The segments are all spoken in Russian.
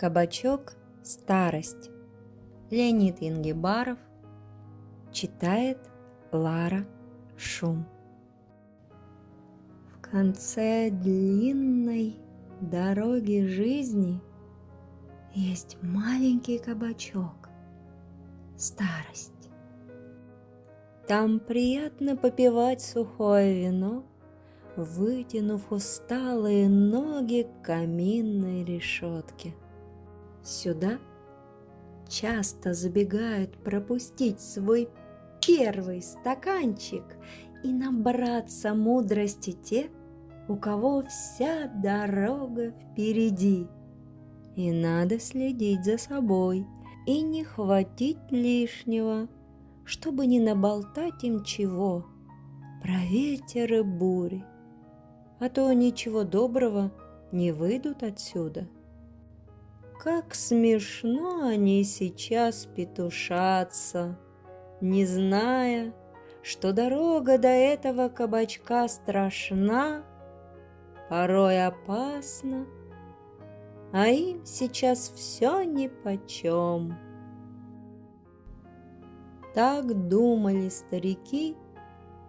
Кабачок «Старость». Леонид Ингибаров читает Лара Шум. В конце длинной дороги жизни есть маленький кабачок «Старость». Там приятно попивать сухое вино, вытянув усталые ноги к каминной решетке – Сюда часто забегают пропустить свой первый стаканчик и набраться мудрости те, у кого вся дорога впереди. И надо следить за собой и не хватить лишнего, чтобы не наболтать им чего про ветер и бури, а то ничего доброго не выйдут отсюда. Как смешно они сейчас петушатся, не зная, что дорога до этого кабачка страшна, порой опасна, а им сейчас все нипочем. Так думали старики,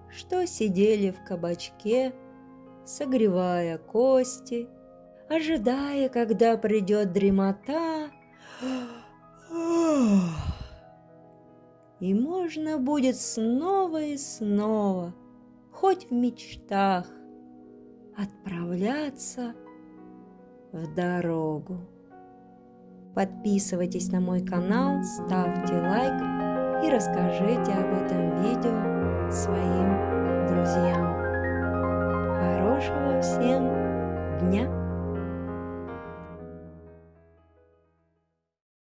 что сидели в кабачке, согревая кости – ожидая, когда придет дремота, и можно будет снова и снова, хоть в мечтах, отправляться в дорогу. Подписывайтесь на мой канал, ставьте лайк и расскажите об этом видео своим друзьям. Хорошего всем дня!